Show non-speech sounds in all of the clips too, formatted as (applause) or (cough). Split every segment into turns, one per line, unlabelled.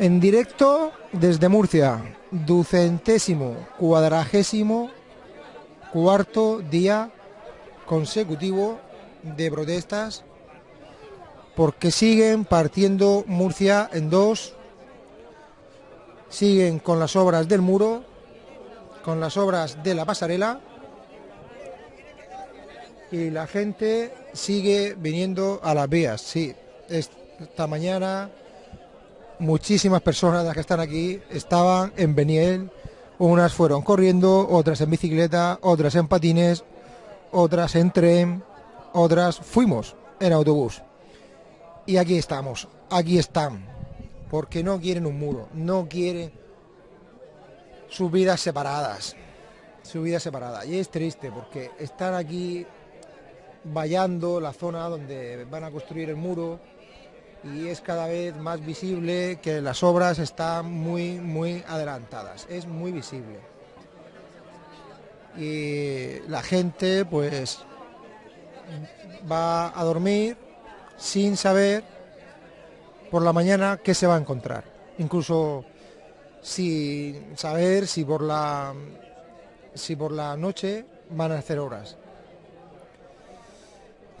En directo desde Murcia, ducentésimo, cuadragésimo, cuarto día consecutivo de protestas porque siguen partiendo Murcia en dos, siguen con las obras del muro, con las obras de la pasarela y la gente sigue viniendo a las vías. Sí, esta mañana muchísimas personas las que están aquí estaban en Beniel, unas fueron corriendo, otras en bicicleta, otras en patines, otras en tren, otras fuimos en autobús. Y aquí estamos, aquí están, porque no quieren un muro, no quieren sus vidas separadas, su vida separada. Y es triste porque están aquí vallando la zona donde van a construir el muro, y es cada vez más visible que las obras están muy, muy adelantadas. Es muy visible. Y la gente pues va a dormir sin saber por la mañana qué se va a encontrar. Incluso sin saber si por la si por la noche van a hacer horas.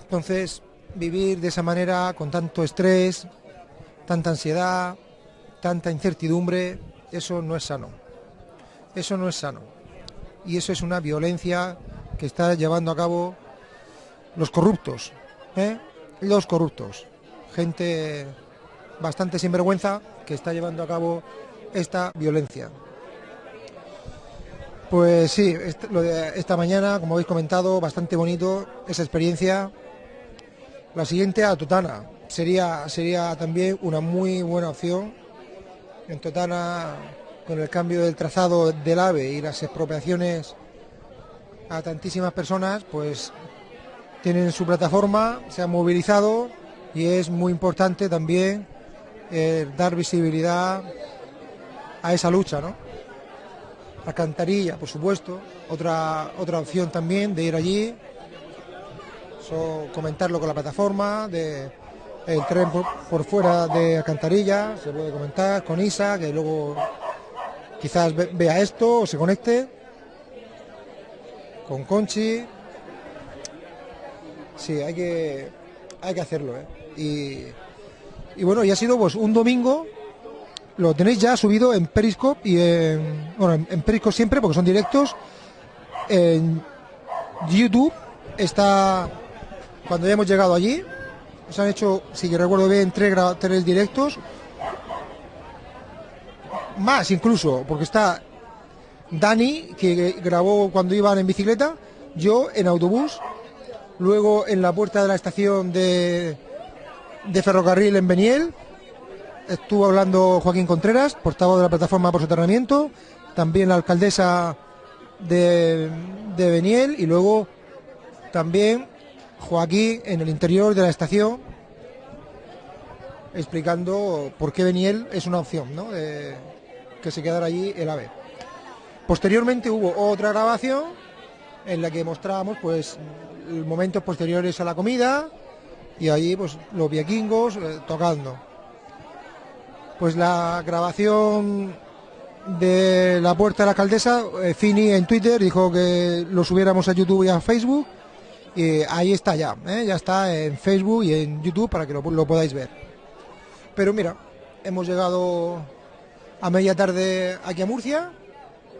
Entonces, vivir de esa manera, con tanto estrés, tanta ansiedad, tanta incertidumbre, eso no es sano. Eso no es sano. Y eso es una violencia que está llevando a cabo los corruptos. ¿eh? Los corruptos. Gente bastante sinvergüenza que está llevando a cabo esta violencia. Pues sí, esta mañana, como habéis comentado, bastante bonito esa experiencia la siguiente a Totana. Sería, sería también una muy buena opción. En Totana, con el cambio del trazado del AVE y las expropiaciones a tantísimas personas, pues tienen su plataforma, se han movilizado y es muy importante también eh, dar visibilidad a esa lucha, ¿no? Alcantarilla, por supuesto, otra, otra opción también de ir allí, comentarlo con la plataforma, de el tren por, fuera de Alcantarilla, se puede comentar con Isa, que luego quizás vea esto o se conecte. Con Conchi. Sí, hay que, hay que hacerlo. ¿eh? Y, bueno, y ha sido pues un domingo lo tenéis ya subido en Periscope y en, bueno, en Periscope siempre porque son directos. En YouTube está cuando ya hemos llegado allí. Se han hecho, si recuerdo bien, tres, tres directos. Más incluso, porque está Dani, que grabó cuando iban en bicicleta, yo en autobús, luego en la puerta de la estación de, ferrocarril en Beniel, estuvo hablando Joaquín Contreras, portavoz de la plataforma por soterramiento, también la alcaldesa de, de Beniel y luego también Joaquín en el interior de la estación explicando por qué Beniel es una opción, ¿no? que se quedara allí el AVE. Posteriormente hubo otra grabación en la que mostrábamos pues momentos posteriores a la comida y allí pues los vikingos eh, tocando. Pues la grabación de la puerta de la alcaldesa, eh, Fini en Twitter dijo que lo subiéramos a YouTube y a Facebook y ahí está ya, ¿eh? ya está en Facebook y en YouTube para que lo, podáis ver. Pero mira, hemos llegado a media tarde aquí a Murcia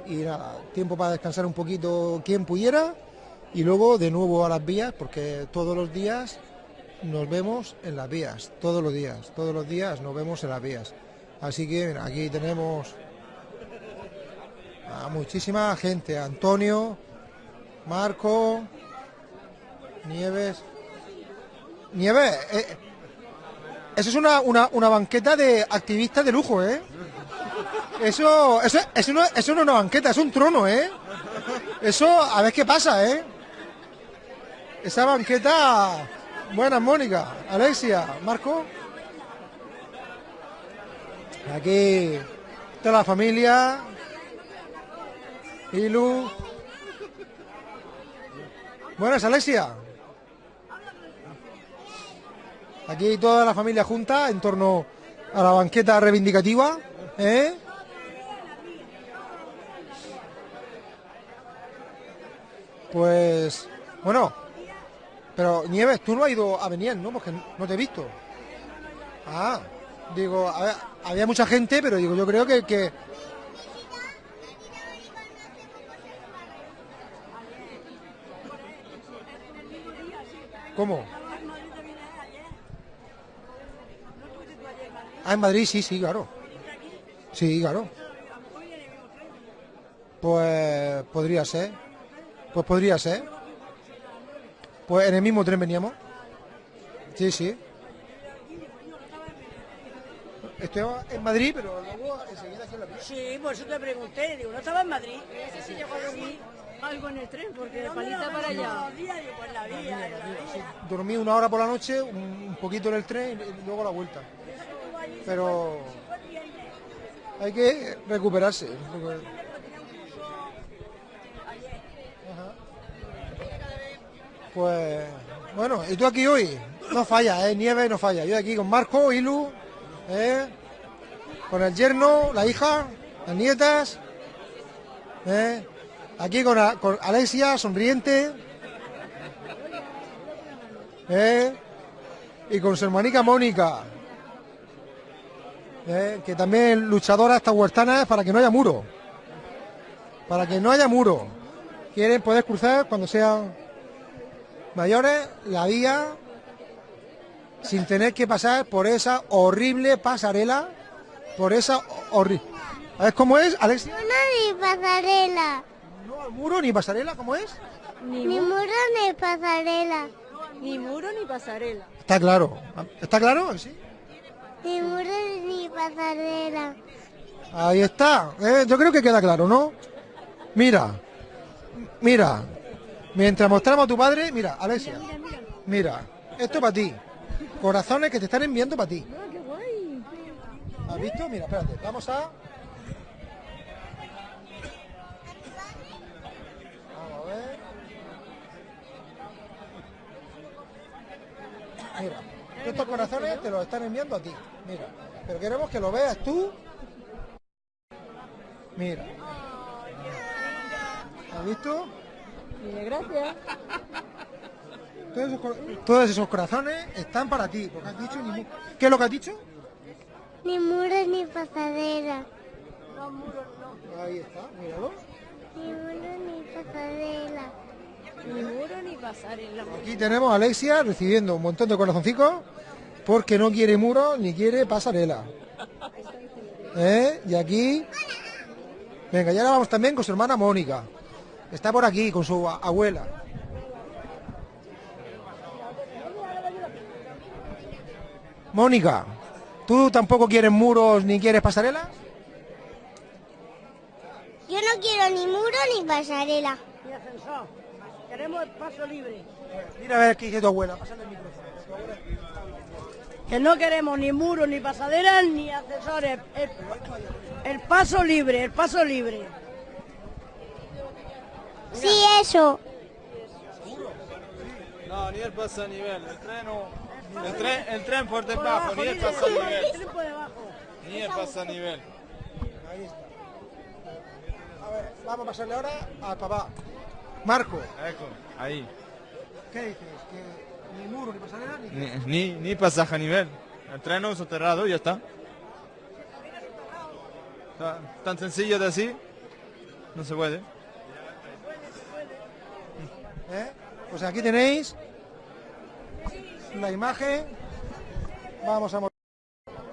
y nada, tiempo para descansar un poquito quien pudiera y luego de nuevo a las vías porque todos los días nos vemos en las vías, todos los días, todos los días nos vemos en las vías. Así que aquí tenemos a muchísima gente, Antonio, Marco, Nieves. Nieves, eh, eso es una, una, banqueta de activistas de lujo, ¿eh? Eso, eso, eso, no, eso no es una banqueta, es un trono, ¿eh? Eso, a ver qué pasa, ¿eh? Esa banqueta... Buenas, Mónica, Alexia, Marco. Aquí toda la familia. Ilu. Buenas, Alexia. Aquí toda la familia junta en torno a la banqueta reivindicativa. ¿Eh? Pues, bueno, pero Nieves, tú no has ido a venir, ¿no? Porque no te he visto. Ah, digo, había mucha gente, pero digo, yo creo que, que... ¿Cómo? Ah, en Madrid, sí, sí, claro. Sí, claro. Pues podría ser. Pues podría ser. Pues en el mismo tren veníamos. Sí, sí. Estoy en Madrid, pero luego enseguida aquí en la
vía. Sí, por eso te pregunté. Digo, ¿no estaba en Madrid? Ese sí llegó a dormir algo en el tren, porque de palita para allá.
Dormí una hora por la noche, un poquito en el tren y luego la vuelta. Pero hay que recuperarse. Pues bueno, y tú aquí hoy, no falla, ¿eh? nieve no falla. Yo aquí con Marco, Ilu, ¿eh? con el yerno, la hija, las nietas, ¿eh? aquí con, con, Alexia, sonriente, y con su hermanica Mónica, ¿eh? que también luchadora esta huertana para que no haya muro, para que no haya muro. Quieren poder cruzar cuando sean mayores la vía sin tener que pasar por esa horrible pasarela, por esa horrible... ¿Sabes cómo es, Alexia?
No, ni pasarela.
¿No muro ni pasarela? ¿Cómo es?
Ni, muro ni pasarela.
Ni muro ni pasarela.
Está claro. ¿Está claro? Sí.
Ni muro ni pasarela.
Ahí está. ¿eh? Yo creo que queda claro, ¿no? Mira. Mira. Mientras mostramos a tu padre, mira, Alexia, mira, esto es para ti. Corazones que te están enviando para ti.
Ah, qué guay.
¿Has visto? Mira, espérate, vamos a... Vamos a ver. Mira, estos corazones te los están enviando a ti. Mira, pero queremos que lo veas tú. Mira. ¿Has visto?
gracias.
Todos esos, corazones están para ti, porque has dicho ni ¿Qué es lo que has dicho?
Ni muros ni pasadera.
No, muros
no. Ahí está, míralo.
Ni muros ni pasarela.
Ni muro ni pasarela.
Aquí tenemos a Alexia recibiendo un montón de corazoncicos porque no quiere muro ni quiere pasarela. ¿Eh? Y aquí... Venga, ya ahora vamos también con su hermana Mónica. Está por aquí con su abuela. Mónica, ¿tú tampoco quieres muros ni quieres pasarela?
Yo no quiero ni muro ni pasarela.
Ni ascensor. Queremos el paso libre.
Mira a ver qué dice tu abuela.
Que no queremos ni muros, ni pasaderas, ni ascensores. el paso libre, el paso libre.
Sí, eso.
No, ni el pasa a nivel. El tren no... El tren, el tren por debajo, ni el pasa a nivel. Ni el pasa a nivel.
Ahí está. A ver, vamos a pasarle ahora al papá. Marco.
Ahí.
¿Qué dices? ¿Que ni muro, ni pasarela,
ni... Ni, ni, pasaje a nivel. El tren no es soterrado y ya está. Tan sencillo de así, no se puede.
¿Eh? Pues aquí tenéis la imagen. Vamos a mostrar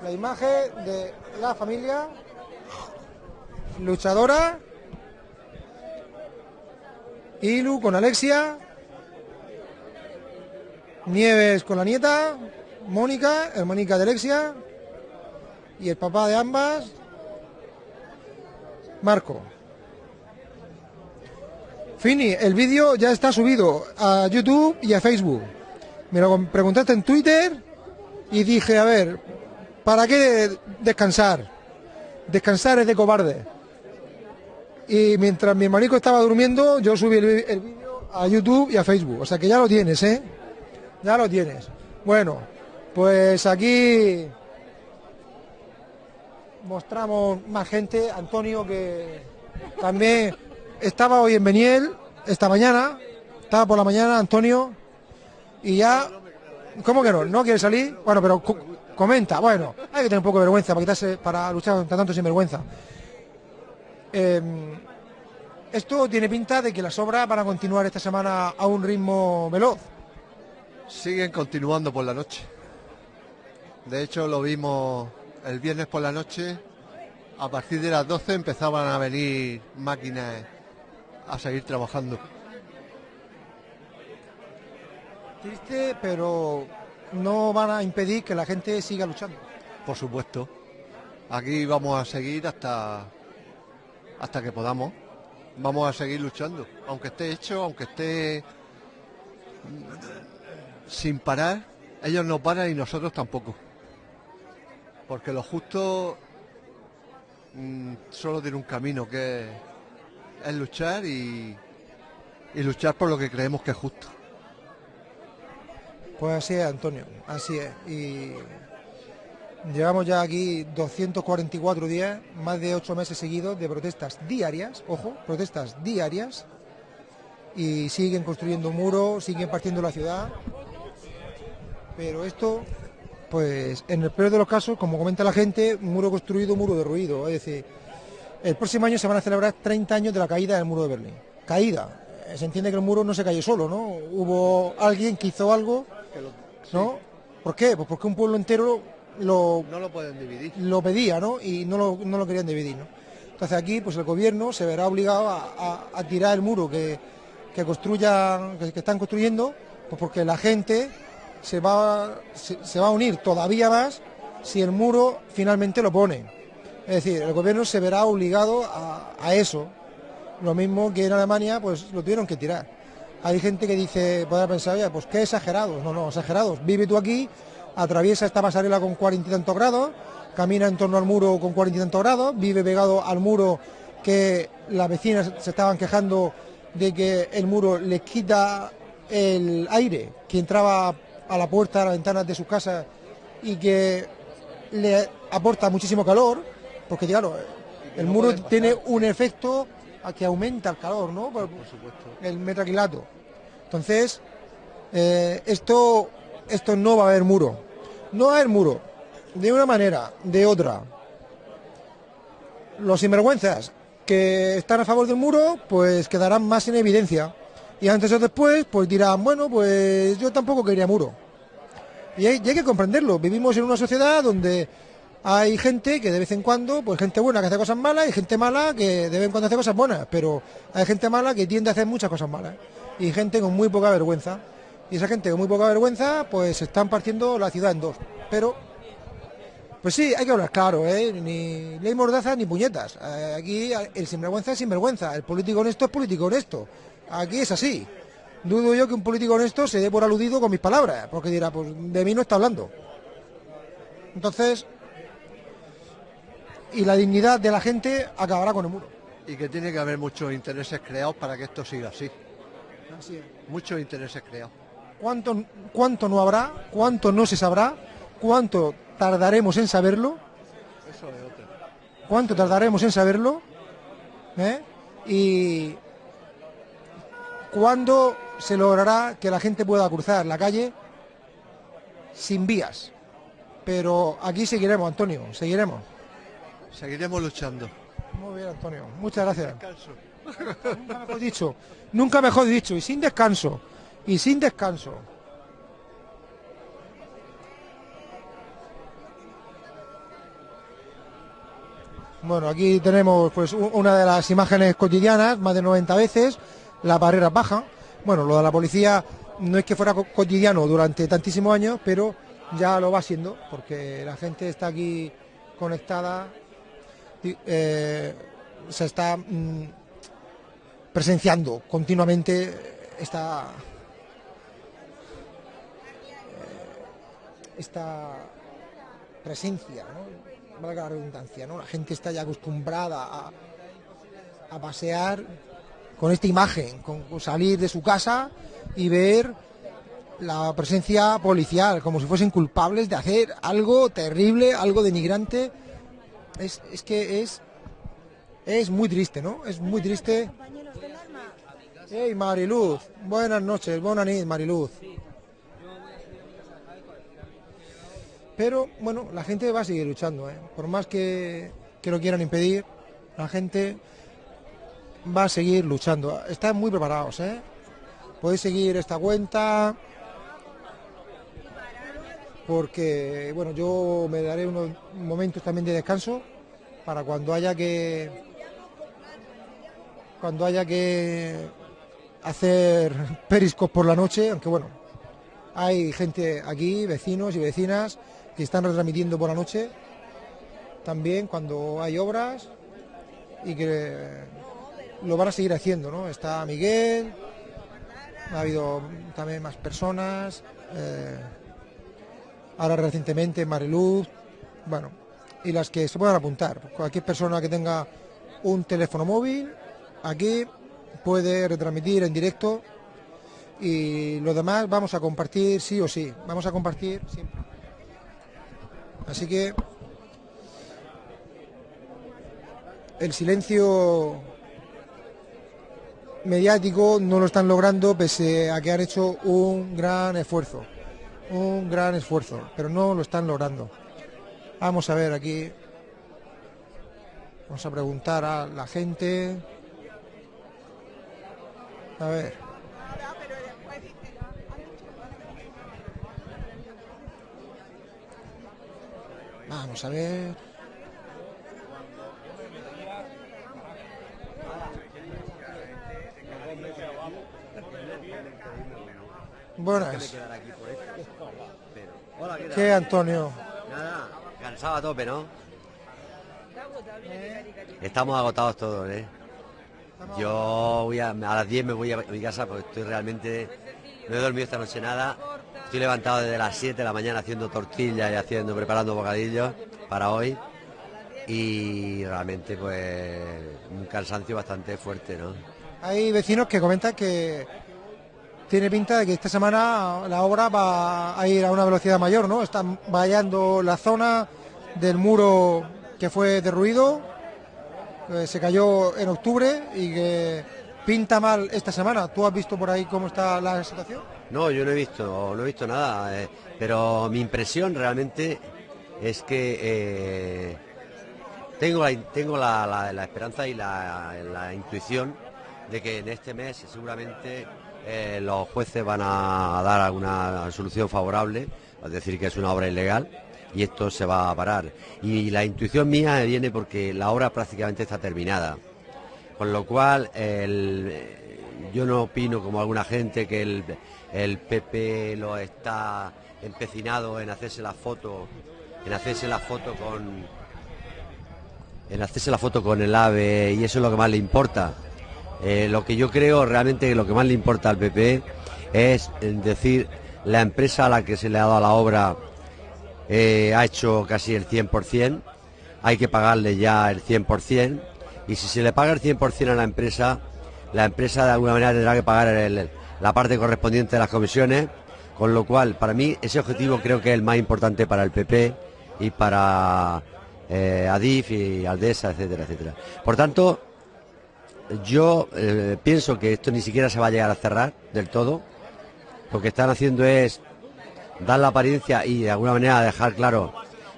la imagen de la familia luchadora. Ilu con Alexia. Nieves con la nieta. Mónica, hermanica de Alexia. Y el papá de ambas. Marco. Fini, el vídeo ya está subido a YouTube y a Facebook. Me lo preguntaste en Twitter y dije, a ver, ¿para qué descansar? Descansar es de cobarde. Y mientras mi hermanico estaba durmiendo, yo subí el, el vídeo a YouTube y a Facebook. O sea que ya lo tienes, ¿eh? Ya lo tienes. Bueno, pues aquí mostramos más gente, Antonio que también estaba hoy en Beniel, esta mañana, estaba por la mañana Antonio y ya, ¿cómo que no? ¿No quiere salir? Bueno, pero co- comenta, bueno, hay que tener un poco de vergüenza para quitarse, para luchar contra tanto sinvergüenza. Eh, esto tiene pinta de que las obras van a continuar esta semana a un ritmo veloz.
Siguen continuando por la noche. De hecho, lo vimos el viernes por la noche. A partir de las 12 empezaban a venir máquinas a seguir trabajando.
Triste, pero no van a impedir que la gente siga luchando.
Por supuesto. Aquí vamos a seguir hasta hasta que podamos. Vamos a seguir luchando, aunque esté hecho, aunque esté sin parar. Ellos no paran y nosotros tampoco. Porque lo justo mm, solo tiene un camino que es, es luchar y, y luchar por lo que creemos que es justo.
Pues así es, Antonio, así es. Y llevamos ya aquí 244 días, más de 8 meses seguidos de protestas diarias, ojo, protestas diarias, y siguen construyendo muros, siguen partiendo la ciudad. Pero esto, pues en el peor de los casos, como comenta la gente, muro construido, muro derruido. Es decir, el próximo año se van a celebrar 30 años de la caída del muro de Berlín. Caída. Se entiende que el muro no se cayó solo, ¿no? Hubo alguien que hizo algo, ¿no? ¿Por qué? Pues porque un pueblo entero lo,
No lo pueden dividir.
lo pedía, ¿no? Y no lo, no lo querían dividir, ¿no? Entonces aquí, pues el gobierno se verá obligado a, a- a tirar el muro que, que construyan, que, que están construyendo, pues porque la gente se va, se, se va a unir todavía más si el muro finalmente lo pone. Es decir, el gobierno se verá obligado a, a eso. Lo mismo que en Alemania, pues lo tuvieron que tirar. Hay gente que dice, podrá pensar, oye, pues qué exagerados. No, no, exagerados. Vive tú aquí, atraviesa esta pasarela con cuarenta y tantos grados, camina en torno al muro con cuarenta y tantos grados, vive pegado al muro que las vecinas se estaban quejando de que el muro les quita el aire que entraba a la puerta, a las ventanas de sus casas y que le aporta muchísimo calor, porque claro, el
no
muro tiene un efecto a que aumenta el calor, ¿no? Por-
Por supuesto.
el metraquilato. Entonces, eh, esto, esto no va a haber muro. No haber muro. De una manera, de otra. Los sinvergüenzas que están a favor del muro, pues quedarán más en evidencia. Y antes o después, pues dirán, bueno, pues yo tampoco quería muro. Hay, y hay que comprenderlo. Vivimos en una sociedad donde hay gente que de vez en cuando, pues gente buena que hace cosas malas y gente mala que de vez en cuando hace cosas buenas. Pero hay gente mala que tiende a hacer muchas cosas malas. Y gente con muy poca vergüenza. Y esa gente con muy poca vergüenza, pues están partiendo la ciudad en dos. Pero, pues sí, hay que hablar claro, ¿eh? Ni ley mordaza ni puñetas. Eh, aquí el sinvergüenza es sinvergüenza. El político honesto es político honesto. Aquí es así. Dudo yo que un político honesto se dé por aludido con mis palabras, porque dirá, pues de mí no está hablando. Entonces, y la dignidad de la gente acabará con el muro.
Y que tiene que haber muchos intereses creados para que esto siga así.
Así es.
Muchos intereses creados.
¿Cuánto, ¿Cuánto no habrá? ¿Cuánto no se sabrá? ¿Cuánto tardaremos en saberlo?
Eso es otro.
¿Cuánto tardaremos en saberlo? ¿Eh? Y cuándo se logrará que la gente pueda cruzar la calle sin vías. Pero aquí seguiremos, Antonio, seguiremos.
Seguiremos luchando.
Muy bien, Antonio. Muchas gracias.
Descanso.
Nunca mejor dicho. Nunca mejor dicho. Y sin descanso. Y sin descanso. Bueno, aquí tenemos pues una de las imágenes cotidianas, más de 90 veces, la barrera baja. Bueno, lo de la policía no es que fuera co- cotidiano durante tantísimos años, pero ya lo va siendo, porque la gente está aquí conectada, eh, se está mm, presenciando continuamente esta esta presencia, ¿no? valga la redundancia, ¿no? La gente está ya acostumbrada a, a pasear con esta imagen, con, con salir de su casa y ver la presencia policial, como si fuesen culpables de hacer algo terrible, algo denigrante es, es que es, es muy triste, ¿no? Es muy triste. Hey Mariluz, buenas noches, buenas noches Mariluz. Pero bueno, la gente va a seguir luchando, ¿eh? por más que, que lo quieran impedir, la gente va a seguir luchando. Están muy preparados, ¿eh? Podéis seguir esta cuenta porque bueno, yo me daré unos momentos también de descanso para cuando haya que cuando haya que hacer (laughs) periscos por la noche, aunque bueno, hay gente aquí, vecinos y vecinas que están retransmitiendo por la noche también cuando hay obras y que lo van a seguir haciendo, ¿no? Está Miguel, ha habido también más personas, eh, ahora recientemente Mariluz, bueno, y las que se puedan apuntar. Cualquier persona que tenga un teléfono móvil, aquí puede retransmitir en directo y lo demás vamos a compartir sí o sí, vamos a compartir siempre. Así que el silencio mediático no lo están logrando pese a que han hecho un gran esfuerzo, un gran esfuerzo, pero no lo están logrando. Vamos a ver aquí, vamos a preguntar a la gente. A ver. Vamos a ver. Buenas. ¿Qué, Antonio?
Nada, cansado a tope, ¿no? Estamos agotados todos, ¿eh? Yo voy a, a las 10 me voy a mi casa porque estoy realmente... No he dormido esta noche nada. Estoy levantado desde las 7 de la mañana haciendo tortillas y haciendo, preparando bocadillos para hoy. Y realmente pues un cansancio bastante fuerte, ¿no?
Hay vecinos que comentan que tiene pinta de que esta semana la obra va a ir a una velocidad mayor, ¿no? Están vallando la zona del muro que fue derruido, que se cayó en octubre y que pinta mal esta semana. ¿Tú has visto por ahí cómo está la situación?
No, yo no he visto, no he visto nada, eh, pero mi impresión realmente es que eh, tengo, la, esperanza y la, intuición de que en este mes seguramente eh, los jueces van a dar alguna solución favorable, es decir, que es una obra ilegal y esto se va a parar. Y la intuición mía viene porque la obra prácticamente está terminada, con lo cual yo no opino como alguna gente que el, PP lo está empecinado en hacerse la foto, en hacerse la foto con en hacerse la foto con el AVE y eso es lo que más le importa. Eh, lo que yo creo realmente lo que más le importa al PP es decir, la empresa a la que se le ha dado la obra eh, ha hecho casi el 100%, hay que pagarle ya el 100%, y si se le paga el 100% a la empresa, la empresa de alguna manera tendrá que pagar la parte correspondiente de las comisiones, con lo cual, para mí, ese objetivo creo que es el más importante para el PP y para eh, Adif y Aldesa, etcétera, etcétera. Por tanto, yo eh, pienso que esto ni siquiera se va a llegar a cerrar del todo. Lo que están haciendo es dar la apariencia y de alguna manera dejar claro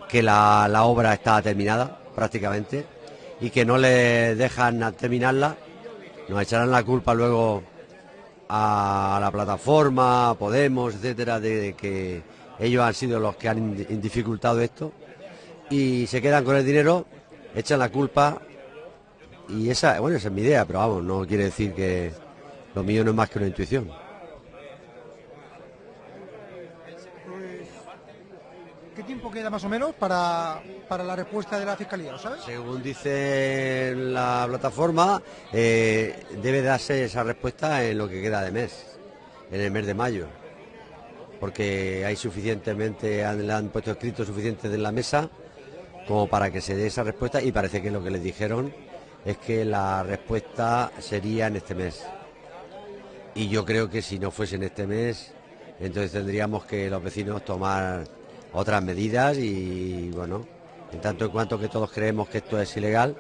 que la, obra está terminada prácticamente y que no le dejan terminarla. Nos echarán la culpa luego a la plataforma, Podemos, etcétera, de que ellos han sido los que han dificultado esto y se quedan con el dinero, echan la culpa y esa, bueno, esa es mi idea, pero vamos, no quiere decir que lo mío no es más que una intuición.
¿Qué queda más o menos para, la respuesta de la Fiscalía, sabes?
Según dice la plataforma, eh, debe darse esa respuesta en lo que queda de mes, en el mes de mayo, porque hay suficientemente, han, han puesto escrito suficiente en la mesa como para que se dé esa respuesta y parece que lo que les dijeron es que la respuesta sería en este mes. Y yo creo que si no fuese en este mes, entonces tendríamos que los vecinos tomar otras medidas y bueno, En tanto en cuanto que todos creemos que esto es ilegal,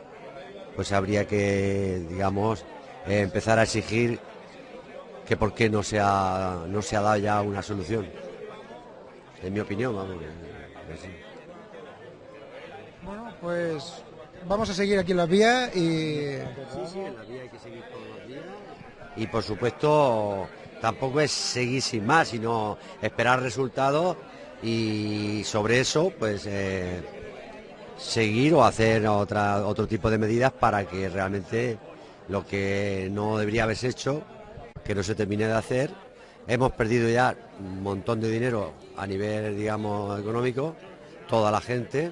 pues habría que, digamos, eh, empezar a exigir que por qué no se ha, no se ha dado ya una solución. En mi opinión, vamos. que- que sí.
Bueno, pues vamos a seguir aquí en las vías y
Y por supuesto, tampoco es seguir sin más, sino esperar resultados y sobre eso, pues eh, seguir o hacer otra, otro tipo de medidas para que realmente lo que no debería haberse hecho, que no se termine de hacer. Hemos perdido ya un montón de dinero a nivel, digamos, económico, toda la gente.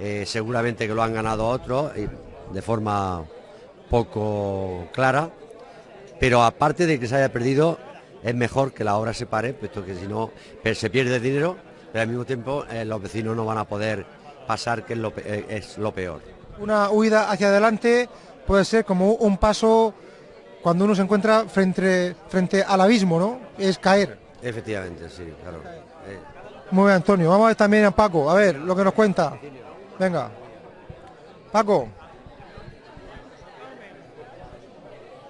Eh, seguramente que lo han ganado otros de forma poco clara, pero aparte de que se haya perdido, es mejor que la obra se pare, puesto que si no se pierde dinero, pero al mismo tiempo eh, los vecinos no van a poder pasar, que es lo, eh, es lo peor.
una huida hacia adelante puede ser como un paso cuando uno se encuentra frente, frente al abismo, ¿no? Es caer.
Efectivamente, sí, claro. Eh,
Muy bien, Antonio. Vamos a ver también a Paco, a ver lo que nos cuenta. Venga. Paco.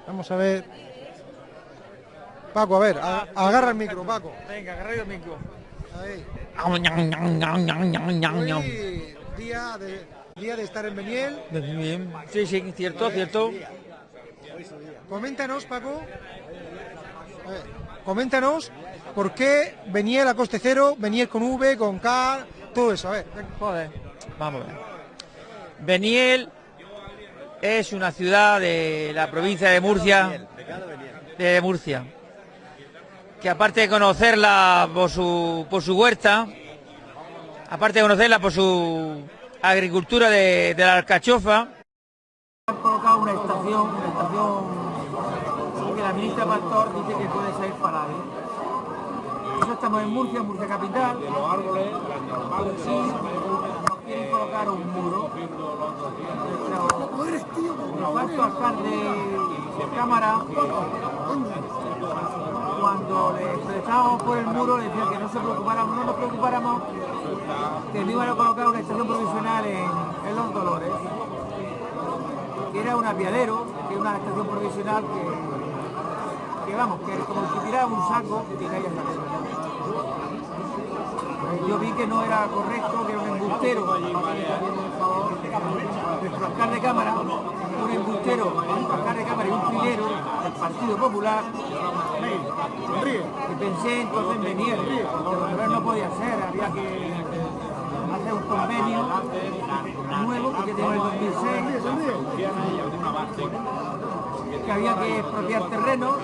Vamos a ver. Paco, a ver, a- agarra el micro, Paco.
Venga, agarra el micro.
Ahí.
Hoy,
día de, día de estar en Beniel.
Bien. Sí, sí, cierto, cierto.
Coméntanos, Paco. Coméntanos por qué Beniel a coste cero, Beniel con V, con K, todo eso. A ver.
Joder, vamos a ver. Beniel es una ciudad de la provincia de Murcia, de Murcia, que aparte de conocerla por su, por su huerta, aparte de conocerla por su agricultura de, de la alcachofa, han colocado una estación, una estación que la ministra Pastor dice que puede ser parable. Nosotros estamos en Murcia, Murcia capital. Los árboles, sí, nos quieren colocar un muro. El alto alcalde de cámara, cuando le expresábamos por el muro, le decían que no se preocupáramos, no nos preocupáramos, que no iban a colocar una estación provisional en, en Los Dolores. Que era un apiadero, que era una estación provisional que, vamos, que como si tirara un saco y caía en la. Yo vi que no era correcto, que era un embustero, nuestro alcalde de cámara, embustero, nuestro alcalde de cámara y un trilero del Partido Popular, y pensé entonces en venir, pero no podía ser, había que hacer un convenio nuevo que tenemos en el 2006 que había que expropiar terreno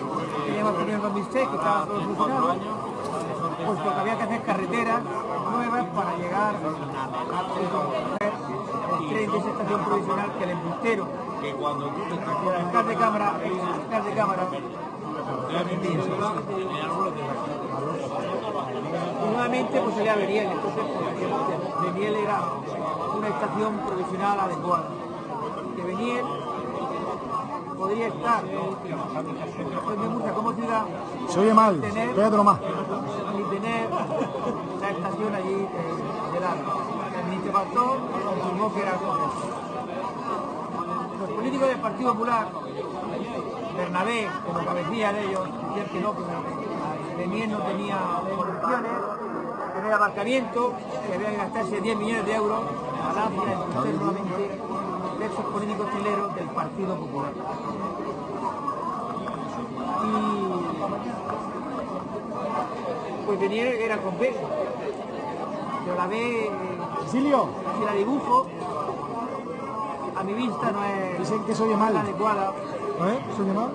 que en el 2006 que estaba todo solucionado puesto que había que hacer carreteras nuevas para llegar a el tren de esa estación provisional que el embustero el alcalde de cámara el alcalde de cámara nuevamente pues salía Beniel, entonces pues, Beniel era una estación provisional adecuada. Que Beniel podría estar en de Murcia como ciudad.
Se oye mal,
tener,
más.
y tener la estación allí de, de largo. El Pastor confirmó que era correcto. Los políticos del Partido Popular, Bernabé, como cabecilla de ellos, que no, que Beniel no tenía condiciones, que no era aparcamiento, que había que gastarse 10 millones de euros al hacia entonces nuevamente de esos políticos chileros del Partido Popular. Y pues Beniel era con B, pero la B,
Cecilio,
si la dibujo, a mi vista no es
Dicen que se oye mal.
adecuada
¿eh? ¿Se oye mal?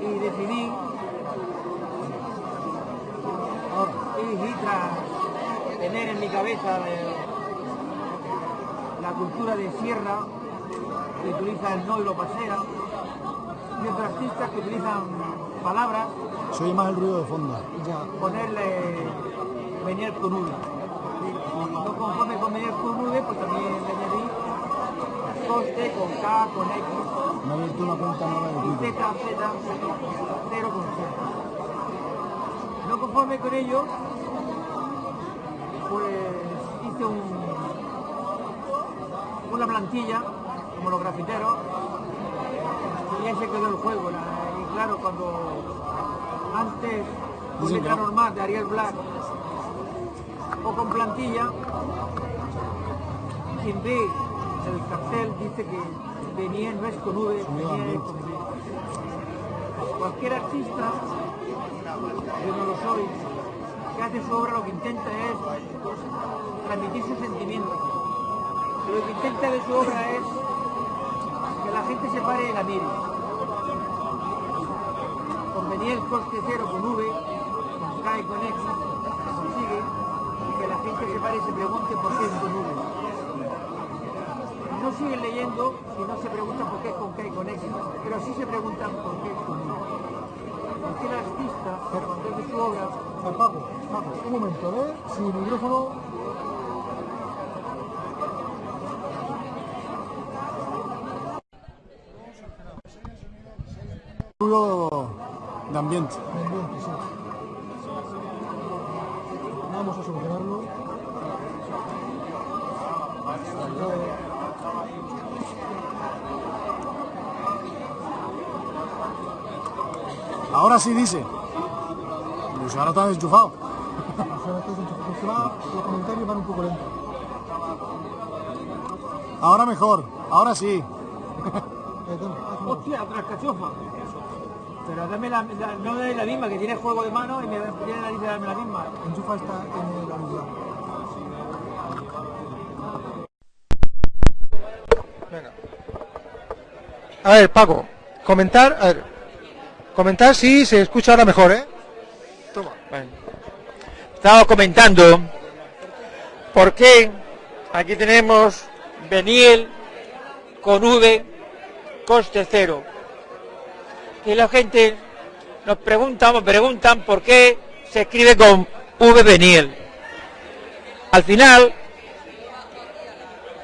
y decidí y tras tener en mi cabeza eh, la cultura de sierra que utiliza el no y lo pasea y otros artistas que utilizan palabras
Se oye más el ruido de fondo.
ponerle venir con U no conforme con venir con pues también le añadí coste con K, con X
Me ha abierto una cuenta nueva de Twitter.
Z, Z, cero con Z. No conforme con ello, pues hice un, una plantilla, como los grafiteros, y ahí se quedó el juego. la- y claro, cuando antes con letra
no.
normal de Ariel Black o con plantilla, quien ve el cartel dice que venía no es con V, venía con B. Cualquier artista, yo no lo soy, que hace su obra lo que intenta es transmitir sus sentimientos. Lo que intenta de su obra es que la gente se pare y la mire. Con venir el coste cero con V, con K y con X, se consigue que la gente se pare y se pregunte por qué es con V. No siguen leyendo si no se preguntan por qué es con K y con X, pero sí se preguntan por qué es con V. Porque el artista, cuando hace su obra,
Paco, Paco, un momento, ¿eh? El micrófono... De ambiente.
Ambiente, sí. Vamos a solucionarlo.
Ahora sí dice. Pues ahora está desenchufado.
Ahora esto es un- es que va- los comentarios van un poco lentos.
Ahora mejor. Ahora sí.
Hostia, otra cachofa. Pero dame la, la- no dame la misma, que tiene juego de mano y me tiene la dice dame la misma.
Enchufa esta en el auricular. Venga. A ver, Paco, comentar, a ver, comentar si se escucha ahora mejor, ¿eh? Toma.
Bueno. Estaba comentando por qué aquí tenemos Beniel con V, coste cero. Y la gente nos pregunta, me preguntan por qué se escribe con V Beniel. Al final,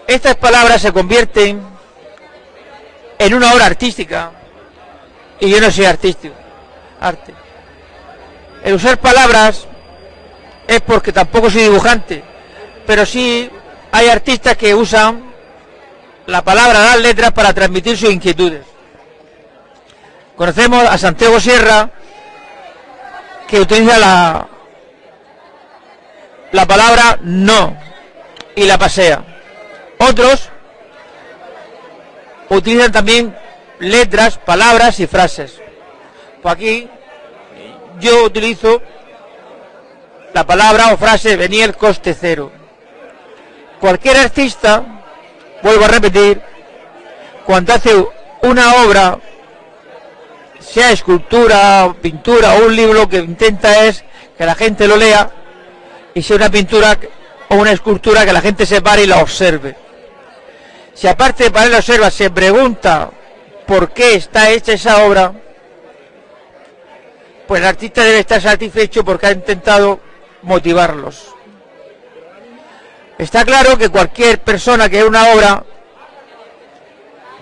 estas palabras se convierten en una obra artística y yo no soy artístico, arte. El usar palabras es porque tampoco soy dibujante, pero sí hay artistas que usan la palabra, las letras para transmitir sus inquietudes. Conocemos a Santiago Sierra que utiliza la la palabra no y la pasea. Otros utilizan también letras, palabras y frases. Pues aquí yo utilizo la palabra o frase el coste cero. Cualquier artista, vuelvo a repetir, cuando hace una obra, sea escultura, pintura o un libro, lo que intenta es que la gente lo lea y sea una pintura o una escultura que la gente se pare y la observe. Si aparte y la observa se pregunta por qué está hecha esa obra, pues el artista debe estar satisfecho porque ha intentado motivarlos. Está claro que cualquier persona que ve una obra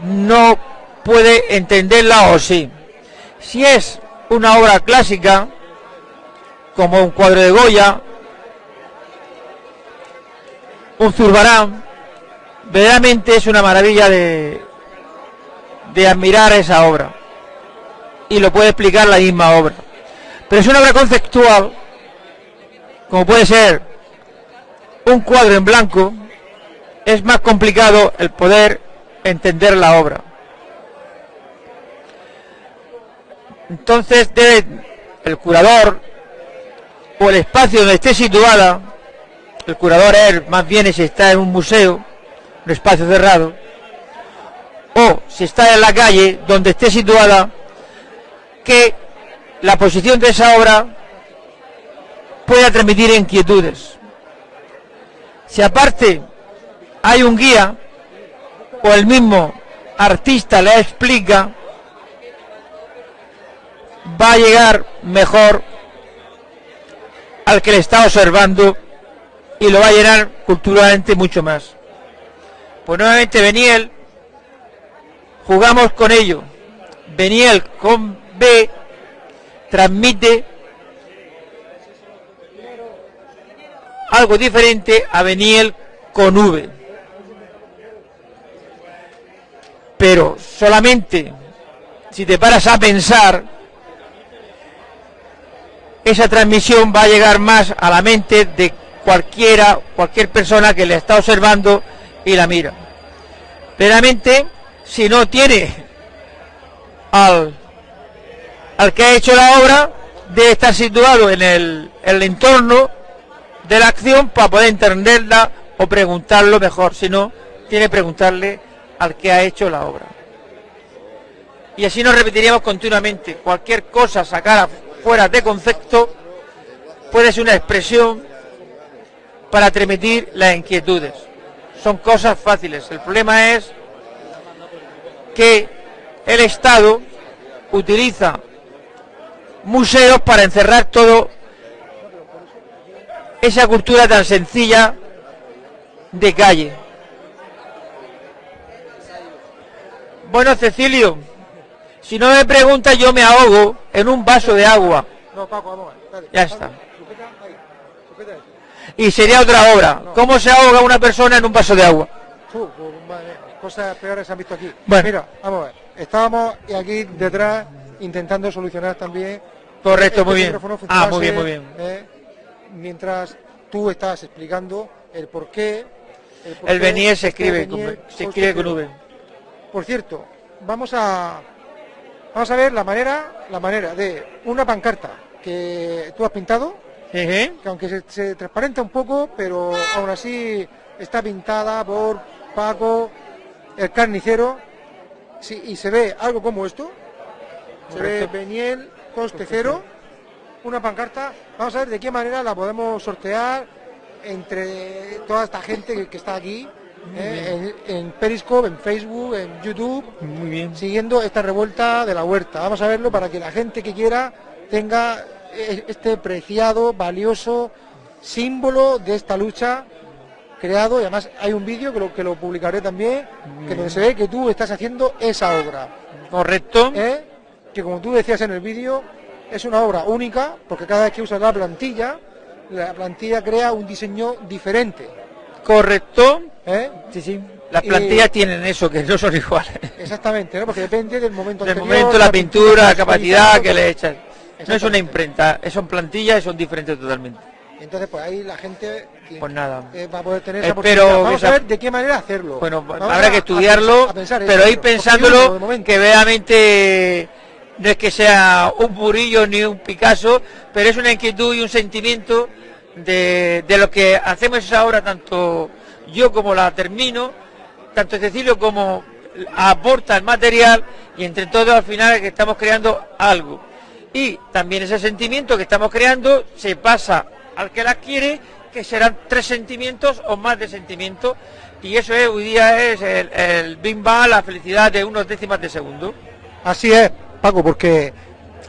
no puede entenderla o sí. Si es una obra clásica, como un cuadro de Goya, un zurbarán, verdaderamente es una maravilla de, de admirar esa obra. Y lo puede explicar la misma obra. Pero es una obra conceptual, como puede ser un cuadro en blanco, es más complicado el poder entender la obra. Entonces debe el curador o el espacio donde esté situada, el curador es más bien si está en un museo, un espacio cerrado, o si está en la calle donde esté situada, que la posición de esa obra pueda transmitir inquietudes. Si aparte hay un guía o el mismo artista le explica, va a llegar mejor al que le está observando y lo va a llenar culturalmente mucho más. Pues nuevamente Beniel, jugamos con ello. Beniel con B transmite algo diferente a Beniel con V. pero solamente si te paras a pensar, esa transmisión va a llegar más a la mente de cualquiera, cualquier persona que le está observando y la mira. Veramente, si no tiene al, al que ha hecho la obra, debe estar situado en el, el entorno de la acción para poder entenderla o preguntarlo mejor. Si no, tiene que preguntarle al que ha hecho la obra. Y así nos repetiríamos continuamente. Cualquier cosa sacada fuera de concepto puede ser una expresión para transmitir las inquietudes. Son cosas fáciles. El problema es que el Estado utiliza museos para encerrar todo esa cultura tan sencilla de calle. Bueno, Cecilio, si no me preguntas yo me ahogo en un vaso de agua.
No, Paco, vamos.
Ya está.
Sujeta ahí, sujeta ahí.
Y sería otra obra. ¿Cómo se ahoga una persona en un vaso de agua?
Madre cosas peores se han visto aquí.
Bueno.
Mira, vamos a ver. Estábamos aquí detrás intentando solucionar también.
Correcto,
este
muy bien. Ah, muy bien, muy bien.
eh, mientras tú estás explicando el por qué. por
El
qué
Benier se
este
escribe, con, se escribe con. V.
Por cierto, vamos a vamos a ver la manera la manera de una pancarta que tú has pintado, que aunque se, se transparenta un poco, pero aún así está pintada por Paco, el carnicero, sí, y se ve algo como esto, se ve
Correcto.
Beniel, coste cero, una pancarta, vamos a ver de qué manera la podemos sortear entre toda esta gente que, que está aquí, eh, en, en Periscope, en Facebook, en YouTube,
Muy bien.
siguiendo esta revuelta de la huerta. Vamos a verlo para que la gente que quiera tenga eh, este preciado, valioso símbolo de esta lucha creado y además hay un vídeo que lo, que lo publicaré también, que donde se ve que tú estás haciendo esa obra,
Correcto.
¿eh? que como tú decías en el vídeo, es una obra única, porque cada vez que usas la plantilla, la plantilla crea un diseño diferente.
Correcto.
¿eh?
Sí, sí. Las
Y-
plantillas tienen eso, que no son iguales.
Exactamente, ¿no? porque depende del momento
Del
anterior,
momento, la pintura, la capacidad que le echas. No es una imprenta, son plantillas y son diferentes totalmente.
Entonces, pues ahí la gente
Pues nada.
eh, va a poder tener esa
Espero
oportunidad. Vamos a ver de qué manera hacerlo.
Bueno,
Vamos
habrá
a-
que estudiarlo,
pens- a pensar
pero ir pensándolo, que verdaderamente no es que sea un Murillo ni un Picasso, pero es una inquietud y un sentimiento de, de lo que hacemos esa obra, tanto yo como la termino, tanto Cecilio como aporta el material y entre todos al final es que estamos creando algo. Y también ese sentimiento que estamos creando se pasa al que la quiere, que serán tres sentimientos o más de sentimientos, y eso es, hoy día es el, el bim bam, la felicidad de unos décimas de segundo.
Así es, Paco, porque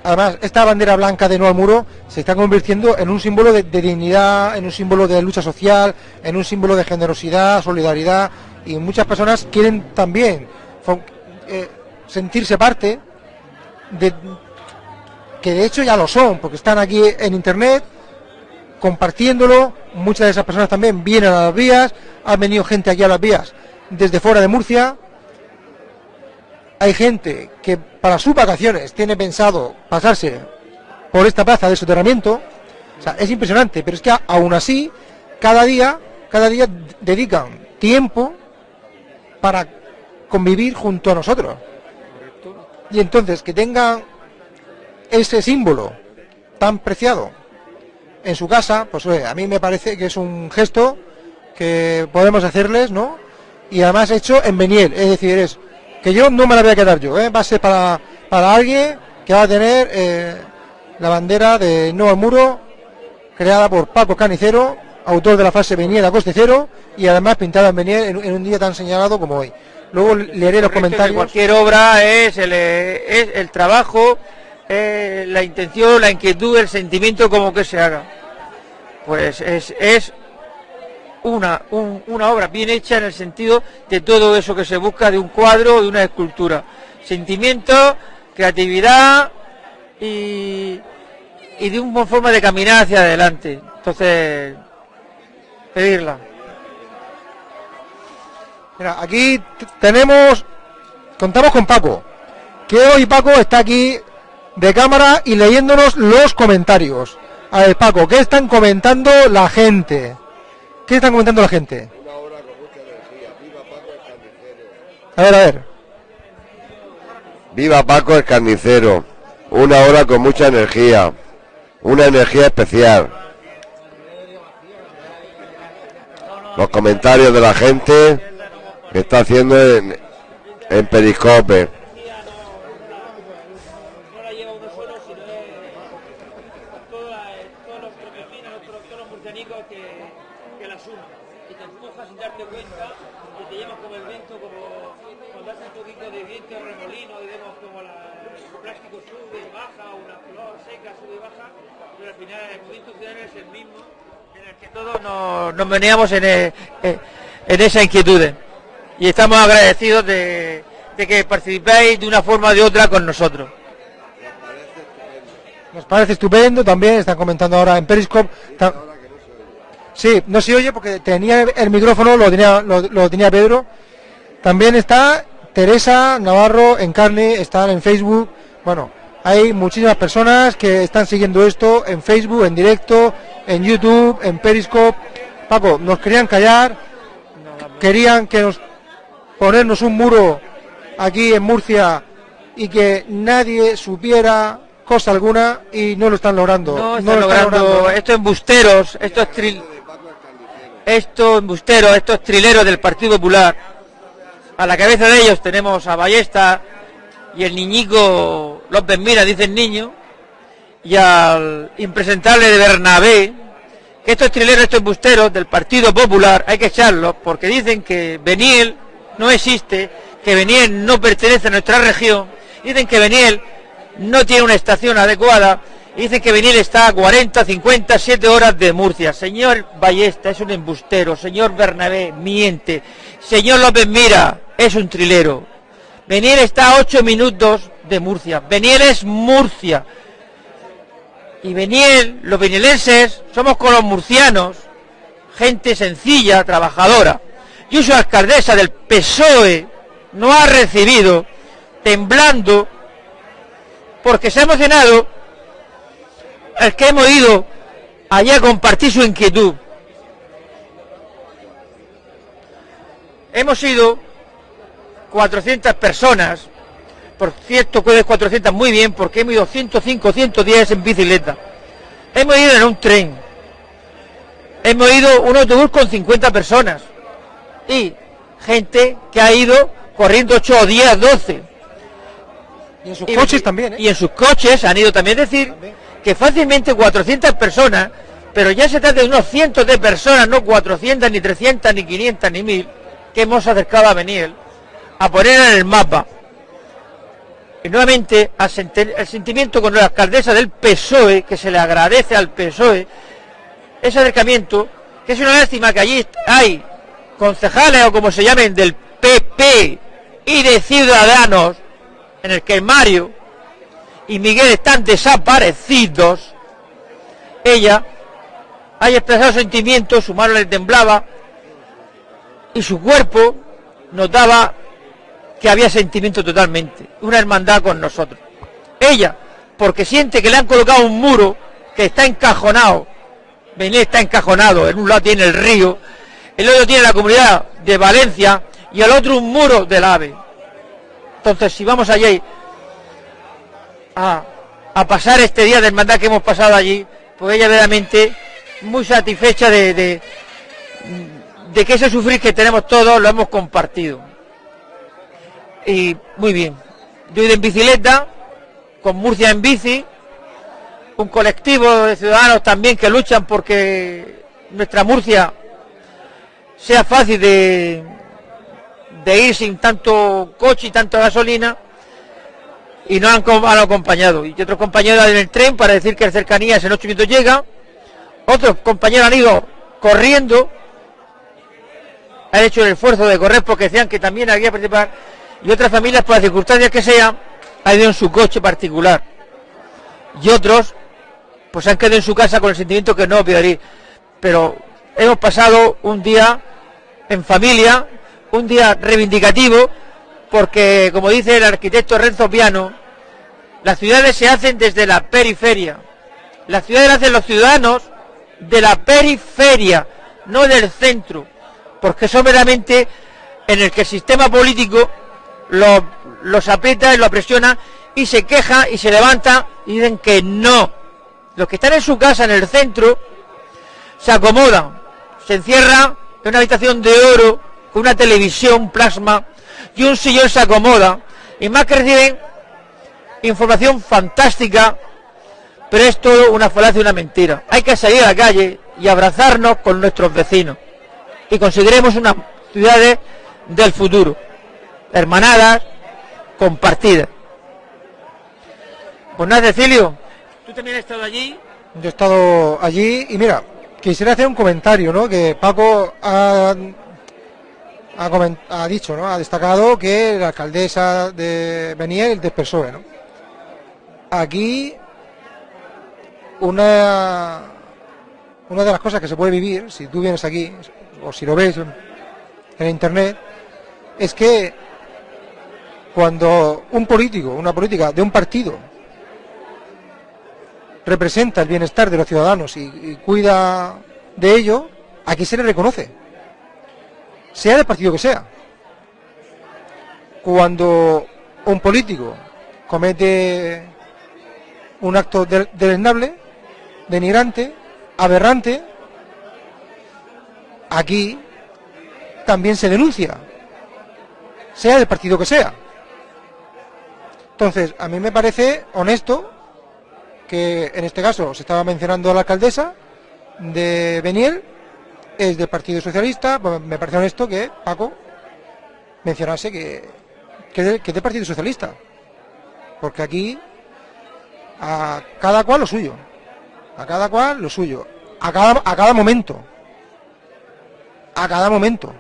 además esta bandera blanca de no al muro se está convirtiendo en un símbolo de, dignidad, en un símbolo de lucha social, en un símbolo de generosidad, solidaridad, y muchas personas quieren también eh, sentirse parte de que de hecho ya lo son, porque están aquí en internet compartiéndolo, muchas de esas personas también vienen a las vías, han venido gente aquí a las vías desde fuera de Murcia, hay gente que para sus vacaciones tiene pensado pasarse por esta plaza de soterramiento, es impresionante, pero es que aún así, cada día, cada día dedican tiempo para convivir junto a nosotros. Y entonces que tengan ese símbolo tan preciado en su casa, pues oye, a mí me parece que es un gesto que podemos hacerles, ¿no? Y además hecho en Beniel, es decir, es que yo no me la voy a quedar yo, ¿eh? va a ser para, para alguien que va a tener eh, la bandera de No al Muro, creada por Paco Canicero, autor de la frase Beniel a coste cero, y además pintada en Beniel en, en un día tan señalado como hoy. Luego leeré los comentarios.
Cualquier obra es el, eh, es el trabajo, eh, la intención, la inquietud, el sentimiento como que se haga. Pues es, es una, un- una obra bien hecha en el sentido de todo eso que se busca de un cuadro de una escultura. Sentimiento, creatividad y, y de una forma de caminar hacia adelante. Entonces, pedirla.
Mira, aquí tenemos contamos con Paco, que hoy Paco está aquí de cámara y leyéndonos los comentarios. A ver, Paco, ¿qué están comentando la gente? ¿Qué están comentando la gente? A ver, a ver.
Viva Paco el carnicero. Una hora con mucha energía. Una energía especial. Los comentarios de la gente que está haciendo en, en Periscope.
que la suma y te empuja sin darte cuenta y te llevas como el viento, como cuando hace un poquito de viento, remolino, digamos como la, el plástico sube y baja, o una flor seca sube y baja, pero al final el movimiento ciudadano es el mismo en el que todos nos, nos veníamos en, eh, eh, en esa inquietud. Y estamos agradecidos de, que participéis de una forma o de otra con nosotros.
Nos parece estupendo, también están comentando ahora en Periscope. ta- Sí, no se oye porque tenía el micrófono, lo tenía, lo, lo tenía Pedro. También está Teresa Navarro en carne, están en Facebook. Bueno, hay muchísimas personas que están siguiendo esto en Facebook, en directo, en YouTube, en Periscope. Paco, nos querían callar, querían que nos ponernos un muro aquí en Murcia y que nadie supiera cosa alguna y no lo están logrando.
No
lo
están logrando estos embusteros, estos tril... estos embusteros, estos trileros del Partido Popular. A la cabeza de ellos tenemos a Ballesta y el niñico López Mira, dice el niño, y al impresentable de Bernabé, que estos trileros, estos embusteros del Partido Popular hay que echarlos porque dicen que Beniel no existe, que Beniel no pertenece a nuestra región, dicen que Beniel no tiene una estación adecuada, dicen que Beniel está a 40, 50, 7 horas de Murcia. Señor Ballesta es un embustero, señor Bernabé miente, señor López Mira es un trilero. Beniel está a 8 minutos de Murcia. Beniel es Murcia. Y Beniel, los benielenses, somos con los murcianos, gente sencilla, trabajadora. Yo soy alcaldesa del PSOE, no ha recibido, temblando, porque se ha emocionado el que hemos ido allá a compartir su inquietud. Hemos ido 400 personas, por cierto que es 400 muy bien, porque hemos ido 105, 110 en bicicleta. Hemos ido en un tren. Hemos ido un autobús con 50 personas. Y gente que ha ido corriendo 8 o 10, 12.
Y en sus coches también, ¿eh?
Y en sus coches han ido también decir que fácilmente 400 personas, pero ya se trata de unos cientos de personas, no 400, ni 300, ni 500, ni 1000, que hemos acercado a Beniel a poner en el mapa. Nuevamente el sentimiento con la alcaldesa del PSOE, que se le agradece al PSOE, ese acercamiento, que es una lástima que allí hay concejales o como se llamen del PP y de Ciudadanos, en el que Mario y Miguel están desaparecidos, ella haya expresado sentimientos, su mano le temblaba y su cuerpo notaba que había sentimiento totalmente, una hermandad con nosotros. Ella, porque siente que le han colocado un muro que está encajonado, Benet está encajonado, en un lado tiene el río, el otro tiene la comunidad de Valencia y el otro un muro del AVE. Entonces, si vamos allí a, pasar este día de hermandad que hemos pasado allí, pues ella verdaderamente muy satisfecha de, de que ese sufrir que tenemos todos lo hemos compartido. Y muy bien. Yo he ido en bicicleta, con Murcia en bici, un colectivo de ciudadanos también que luchan porque nuestra Murcia sea fácil de, de ir sin tanto coche y tanta gasolina y nos han, han acompañado. Y otros compañeros en el tren para decir que en cercanías en ocho minutos llega. Otros compañeros han ido corriendo, han hecho el esfuerzo de correr porque decían que también había que participar. Y otras familias, por las circunstancias que sean, han ido en su coche particular. Y otros, pues han quedado en su casa con el sentimiento que no ir. Pero hemos pasado un día en familia, un día reivindicativo, porque, como dice el arquitecto Renzo Piano, las ciudades se hacen desde la periferia. Las ciudades las hacen los ciudadanos de la periferia, no del centro, porque son meramente en el que el sistema político los, los aprieta y lo presiona y se queja y se levanta y dicen que no. Los que están en su casa en el centro se acomodan, se encierra en una habitación de oro con una televisión plasma y un sillón se acomoda y más que reciben información fantástica, pero es todo una falacia y una mentira. Hay que salir a la calle y abrazarnos con nuestros vecinos y conseguiremos unas ciudades del futuro, hermanadas, compartidas. Pues nada, Cecilio, tú también has estado allí.
Yo he estado allí y mira, quisiera hacer un comentario, ¿no? Que Paco ha, ha, ha dicho, ¿no? Ha destacado que la alcaldesa de Beniel PSOE, ¿no? Aquí una una de las cosas que se puede vivir si tú vienes aquí o si lo ves en, en internet es que cuando un político, una política de un partido representa el bienestar de los ciudadanos y, cuida de ello, aquí se le reconoce, sea del partido que sea. Cuando un político comete un acto de- deleznable, denigrante, aberrante, aquí también se denuncia, sea del partido que sea. Entonces, a mí me parece honesto que en este caso se estaba mencionando a la alcaldesa de Beniel, es del Partido Socialista, pues me parece honesto que Paco mencionase que, que, que es del Partido Socialista, porque aquí a cada cual lo suyo, a cada cual lo suyo, a cada, a cada momento, a cada momento.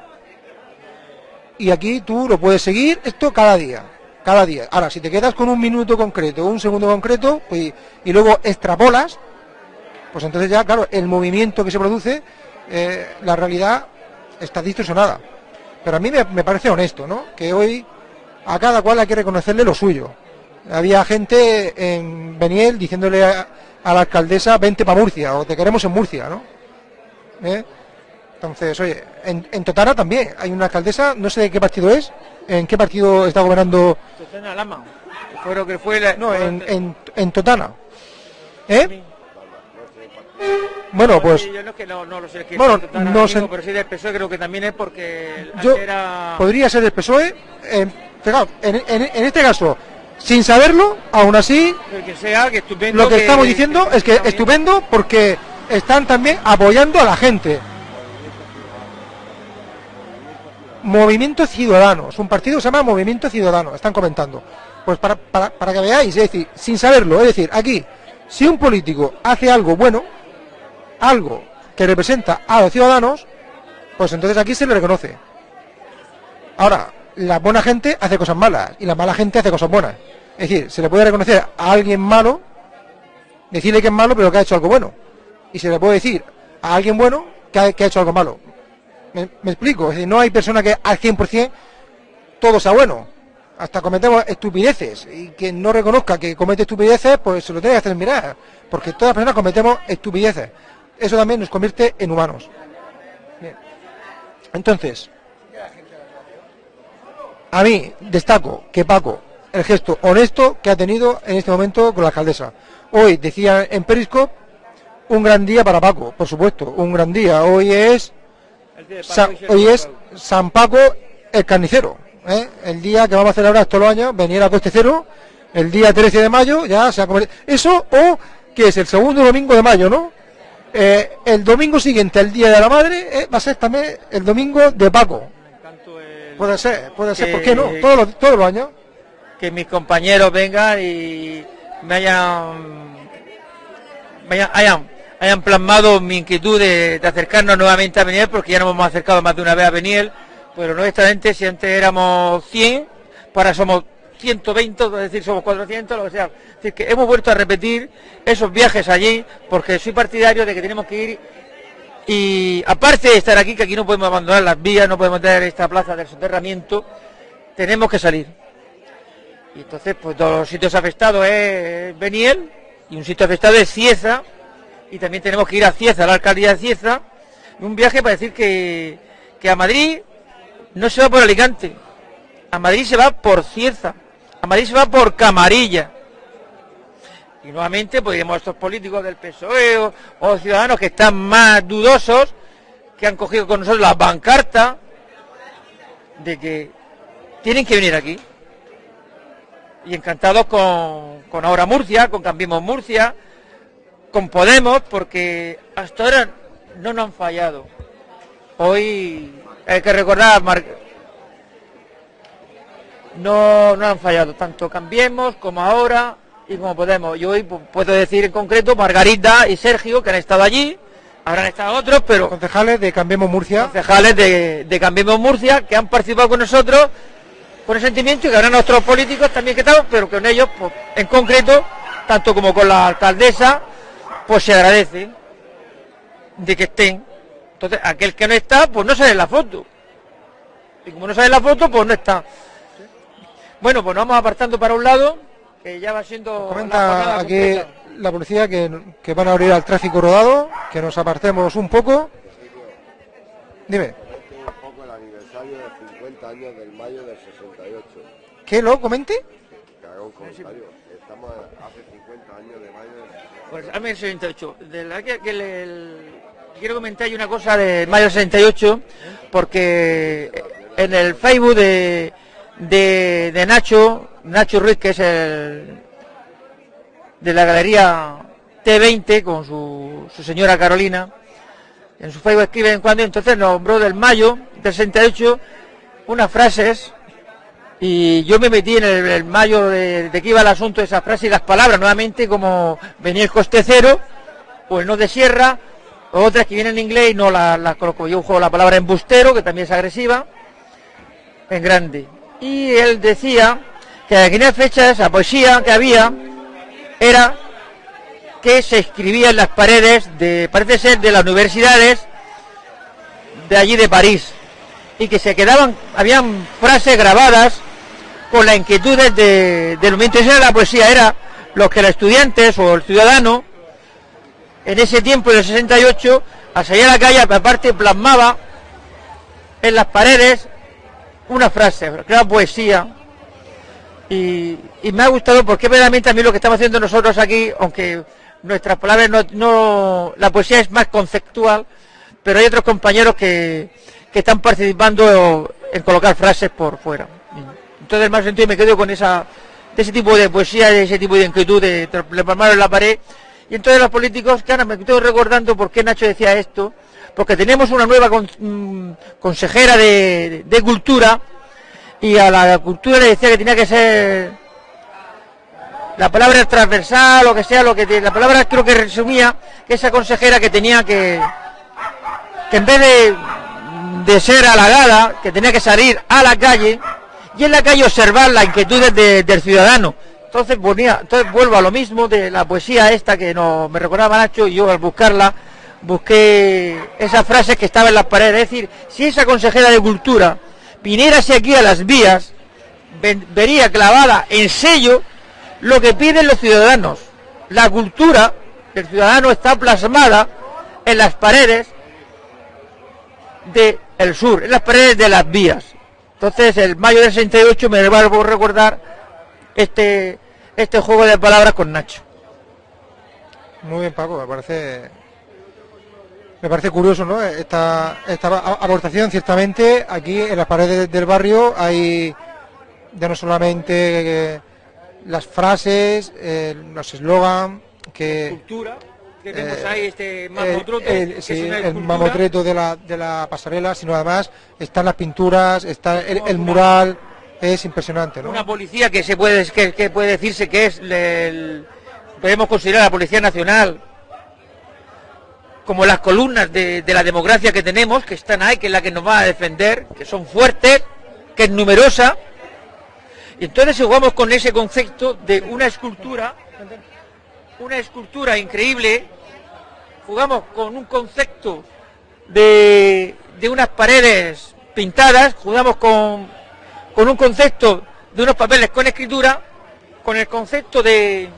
Y aquí tú lo puedes seguir esto cada día, cada día. Ahora, si te quedas con un minuto concreto, un segundo concreto, pues, y luego extrapolas, pues entonces ya, claro, el movimiento que se produce, eh, la realidad está distorsionada. Pero a mí me, parece honesto, ¿no? Que hoy a cada cual hay que reconocerle lo suyo. Había gente en Beniel diciéndole a, a la alcaldesa, vente para Murcia, o te queremos en Murcia, ¿no? ¿Eh? Entonces, oye, en, en Totana también hay una alcaldesa, no sé de qué partido es, en qué partido está gobernando,
Susana Lama, lo que fue la...
no, en, en, en Totana. ¿Eh? Bueno, pues
yo no, es que no, no lo sé, que
Bueno, no sé-
pero sí del PSOE creo que también es porque
yo
era...
podría ser del PSOE, eh, fijaos, en, en- en este caso, sin saberlo, aún así,
el que sea, que estupendo.
lo que estamos diciendo es que
está bien.
estupendo porque están también apoyando a la gente. Movimiento Ciudadanos, un partido que se llama Movimiento Ciudadano, están comentando. Pues para, para, para que veáis, es decir, sin saberlo, es decir, aquí, si un político hace algo bueno, algo que representa a los ciudadanos, pues entonces aquí se le reconoce. Ahora, la buena gente hace cosas malas y la mala gente hace cosas buenas. Es decir, se le puede reconocer a alguien malo, decirle que es malo, pero que ha hecho algo bueno. Y se le puede decir a alguien bueno que ha hecho algo malo. ¿Me, explico? Es decir, no hay persona que al 100% todo sea bueno. Hasta cometemos estupideces. Y quien no reconozca que comete estupideces, pues se lo tiene que hacer mirar. Porque todas las personas cometemos estupideces. Eso también nos convierte en humanos. Entonces, a mí destaco que Paco, el gesto honesto que ha tenido en este momento con la alcaldesa. Hoy, decía en Periscope, un gran día para Paco, por supuesto, un gran día. Hoy es, Hoy es. San Paco el carnicero. ¿eh? El día que vamos a celebrar todos los años, venir a Coste Cero, el día 13 de mayo, ya se ha convertido. Eso o que es el segundo domingo de mayo, ¿no? Eh, el domingo siguiente, el Día de la Madre, eh, va a ser también el domingo de Paco. Puede ser, puede ser, ¿por qué no?
Que-
Todos los, todos los años.
que mis compañeros vengan y me hayan, me hayan, hayan, hayan plasmado mi inquietud de, acercarnos nuevamente a Beniel, porque ya nos hemos acercado más de una vez a Beniel, pero honestamente si antes éramos 100, pues ahora somos 120, es decir, somos 400, lo que sea. Es decir, que hemos vuelto a repetir esos viajes allí, porque soy partidario de que tenemos que ir y aparte de estar aquí, que aquí no podemos abandonar las vías, no podemos tener esta plaza del soterramiento, tenemos que salir. Y entonces, pues dos sitios afectados es Beniel y un sitio afectado es Cieza. Y también tenemos que ir a Cieza, a la alcaldía de Cieza. Un viaje para decir que, que a Madrid no se va por Alicante. A Madrid se va por Cieza. A Madrid se va por Camarilla. Y nuevamente, pues iremos a estos políticos del PSOE o, o ciudadanos que están más dudosos, que han cogido con nosotros la pancarta de que tienen que venir aquí. Y encantados con, con Ahora Murcia, con Cambiemos Murcia, con Podemos, porque hasta ahora no nos han fallado. Hoy hay que recordar, Mar- no, no han fallado, tanto Cambiemos como ahora y como Podemos. Y hoy pu- puedo decir en concreto Margarita y Sergio, que han estado allí, habrán estado otros, pero
Concejales de Cambiemos Murcia.
concejales de, de Cambiemos Murcia que han participado con nosotros con el sentimiento y que habrán otros políticos también que están, pero con ellos, pues, en concreto, tanto como con la alcaldesa, pues se agradece de que estén. Entonces, aquel que no está, pues no sale en la foto. Y como no sale en la foto, pues no está. Bueno, pues nos vamos apartando para un lado, que ya va siendo... la
Comenta aquí
completa.
la policía que, que van a abrir al tráfico rodado, que nos apartemos un poco. Dime,
Un poco el aniversario de 50 años del mayo del 68.
¿qué lo comente?
Que haga un comentario. Estamos hace 50 años de mayo 68.
Pues 68. Que, que el- el- quiero comentar una cosa de mayo del 68, porque en el Facebook de, de, Nacho, Nacho Ruiz, que es el de la galería T20 con su, su señora Carolina, en su Facebook escribe en cuando, entonces nombró del mayo del 68 unas frases y yo me metí en el, el mayo de, de que iba el asunto de esas frases y las palabras, nuevamente como venía el coste cero, el no de sierra, otras que vienen en inglés y no las las coloco. Yo juego la palabra embustero, que también es agresiva, en grande. Y él decía que en aquella fecha esa poesía que había era que se escribía en las paredes de, parece ser, de las universidades de allí de París y que se quedaban, habían frases grabadas con las inquietudes de, del momento. Esa era la poesía, era lo que los estudiantes o el ciudadano en ese tiempo del 68 al salir a la calle aparte plasmaba en las paredes una frase, que era poesía. Y, me ha gustado porque verdaderamente a mí lo que estamos haciendo nosotros aquí, aunque nuestras palabras no, no- la poesía es más conceptual, pero hay otros compañeros que, que están participando en colocar frases por fuera. Entonces, en más sentido, me quedo con esa, de ese tipo de poesía, de ese tipo de inquietud, de, plasmarlo en la pared. Y entonces los políticos, ahora me estoy recordando por qué Nacho decía esto, porque tenemos una nueva mm, consejera de, cultura y a la cultura le decía que tenía que ser la palabra transversal o que sea lo que la palabra creo que resumía que esa consejera que tenía que que en vez de, de ser halagada que tenía que salir a la calle y en la calle observar las inquietudes de- del ciudadano entonces ponía entonces vuelvo a lo mismo de la poesía esta que me recordaba Nacho y yo al buscarla busqué esas frases que estaban en las paredes es decir si esa consejera de cultura viniérase aquí a las vías vería clavada en sello lo que piden los ciudadanos. La cultura del ciudadano está plasmada en las paredes del sur, en las paredes de las vías. Entonces, el mayo del 68 me va a recordar este, este juego de palabras con Nacho.
Muy bien, Paco, me parece me parece curioso, ¿no? Esta, esta aportación, ciertamente, aquí en las paredes del barrio hay ya no solamente eh, las frases, eh, los eslogan, que
Cultura, que
tenemos Eh,
ahí este mamotreto,
el- sí,
es
mamotreto de la, de la pasarela, sino además están las pinturas, está el, el mural, es impresionante, ¿no?
Una policía que se puede que, que puede decirse que es podemos considerar la policía nacional como las columnas de, de la democracia que tenemos, que están ahí, que es la que nos va a defender, que son fuertes, que es numerosa. Y entonces jugamos con ese concepto de una escultura, una escultura increíble, jugamos con un concepto de, de unas paredes pintadas, jugamos con, con un concepto de unos papeles con escritura, con el concepto de,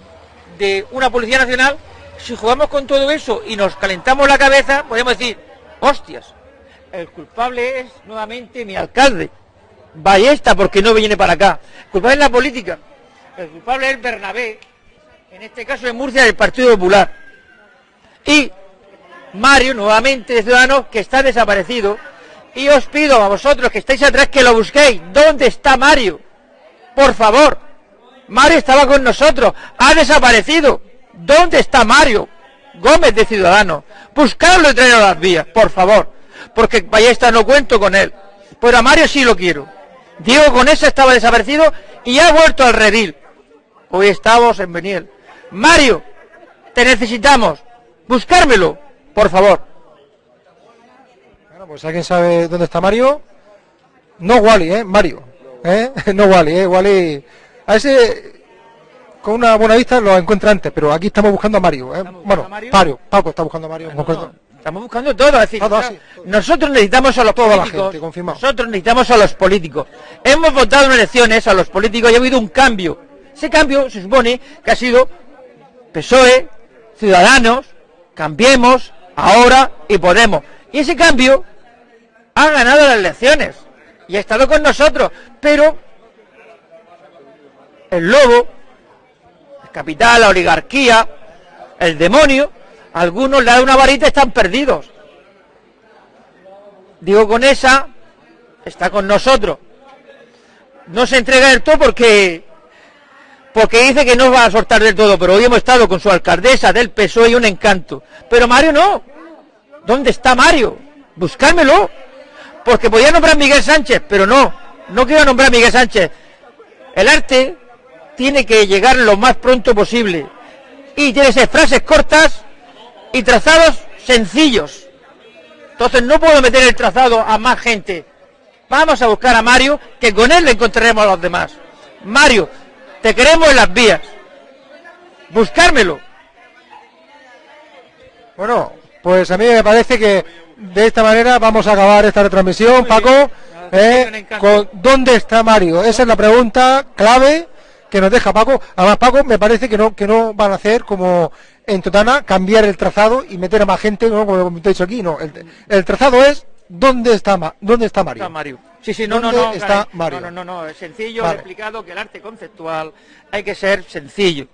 de una Policía Nacional, si jugamos con todo eso y nos calentamos la cabeza, podemos decir, hostias, el culpable es nuevamente mi alcalde, Ballesta, porque no viene para acá. El culpable es la política, el culpable es Bernabé, en este caso en Murcia del Partido Popular. Y Mario, nuevamente de Ciudadanos, que está desaparecido. Y os pido a vosotros que estáis atrás que lo busquéis. ¿Dónde está Mario? Por favor. Mario estaba con nosotros. Ha desaparecido. ¿Dónde está Mario? Gómez de Ciudadanos. Buscarlo y traerlo las vías, por favor. Porque Ballesta no cuento con él. Pero a Mario sí lo quiero. Diego con eso estaba desaparecido y ha vuelto al redil. Hoy estamos en Beniel. Mario, te necesitamos. Buscármelo, por favor.
Bueno, pues alguien sabe dónde está Mario. No Wally, ¿eh? Mario. ¿eh? (laughs) No Wally, ¿eh? Wally. A ese con una buena vista lo encuentra antes, pero aquí estamos buscando a Mario. ¿eh? Bueno, Mario? Paco está buscando a Mario.
Estamos buscando todo, es decir,
Todo así,
nosotros necesitamos a los
Toda la gente, confirmado.
nosotros necesitamos a los políticos. Hemos votado en elecciones a los políticos y ha habido un cambio. Ese cambio se supone que ha sido PSOE, Ciudadanos, Cambiemos, ahora y Podemos. Y ese cambio ha ganado las elecciones y ha estado con nosotros, pero el lobo, el capital, la oligarquía, el demonio, algunos le da una varita y están perdidos. Digo, con esa está con nosotros. No se entrega del todo porque porque dice que no va a soltar del todo, pero hoy hemos estado con su alcaldesa del PSOE y un encanto. Pero Mario no. ¿Dónde está Mario? Buscármelo. Porque podía nombrar Miguel Sánchez, pero no. No quiero nombrar a Miguel Sánchez. El arte tiene que llegar lo más pronto posible. Y tiene que ser frases cortas y trazados sencillos. Entonces no puedo meter el trazado a más gente. Vamos a buscar a Mario, que con él le encontraremos a los demás. Mario, te queremos en las vías. Buscármelo.
Bueno, pues a mí me parece que de esta manera vamos a acabar esta retransmisión, Paco. ¿eh? con ¿Dónde está Mario? Esa es la pregunta clave que nos deja Paco. Además, Paco, me parece que no que no van a hacer como en Totana, cambiar el trazado y meter a más gente, ¿no? como hemos dicho aquí. No, el, el trazado es ¿dónde está, Ma- dónde está Mario?
Está Mario. Sí, sí, no, no,
¿Dónde
no.
está
Karen.
Mario?
No, no, no, no, es sencillo,
Vale.
he explicado que el arte conceptual hay que ser sencillo.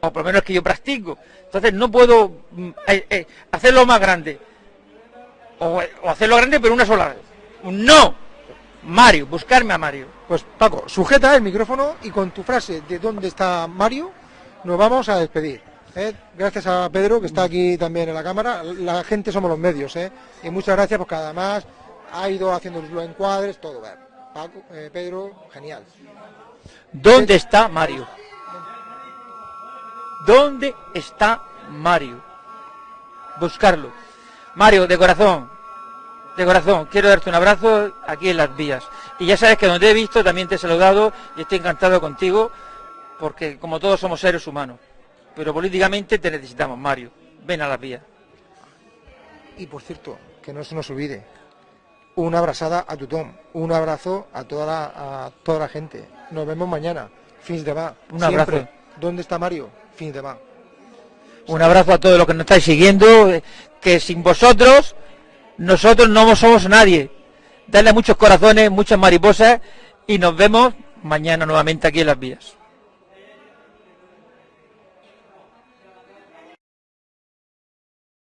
O por lo menos que yo practico. Entonces no puedo mm, eh, eh, hacerlo más grande. O, o hacerlo grande pero una sola vez. No. Mario, buscarme a Mario.
Pues Paco, sujeta el micrófono y con tu frase de dónde está Mario nos vamos a despedir. ¿Eh? Gracias a Pedro que está aquí también en la cámara. La gente somos los medios, ¿eh? Y muchas gracias porque además ha ido haciendo los encuadres, todo. Paco, eh, Pedro, genial.
¿Dónde está Mario? ¿Dónde está Mario? Buscarlo. Mario, de corazón, de corazón, quiero darte un abrazo aquí en las vías. Y ya sabes que donde he visto también te he saludado y estoy encantado contigo, porque como todos somos seres humanos. Pero políticamente te necesitamos, Mario. Ven a las vías.
Y por cierto, que no se nos olvide, una abrazada a Tutón, un abrazo a toda la, a toda la gente. Nos vemos mañana, fins de va.
Un abrazo.
¿Dónde está Mario? Fins de va.
Un abrazo a todos los que nos estáis siguiendo, que sin vosotros nosotros no somos nadie. Darle muchos corazones, muchas mariposas y nos vemos mañana nuevamente aquí en las vías.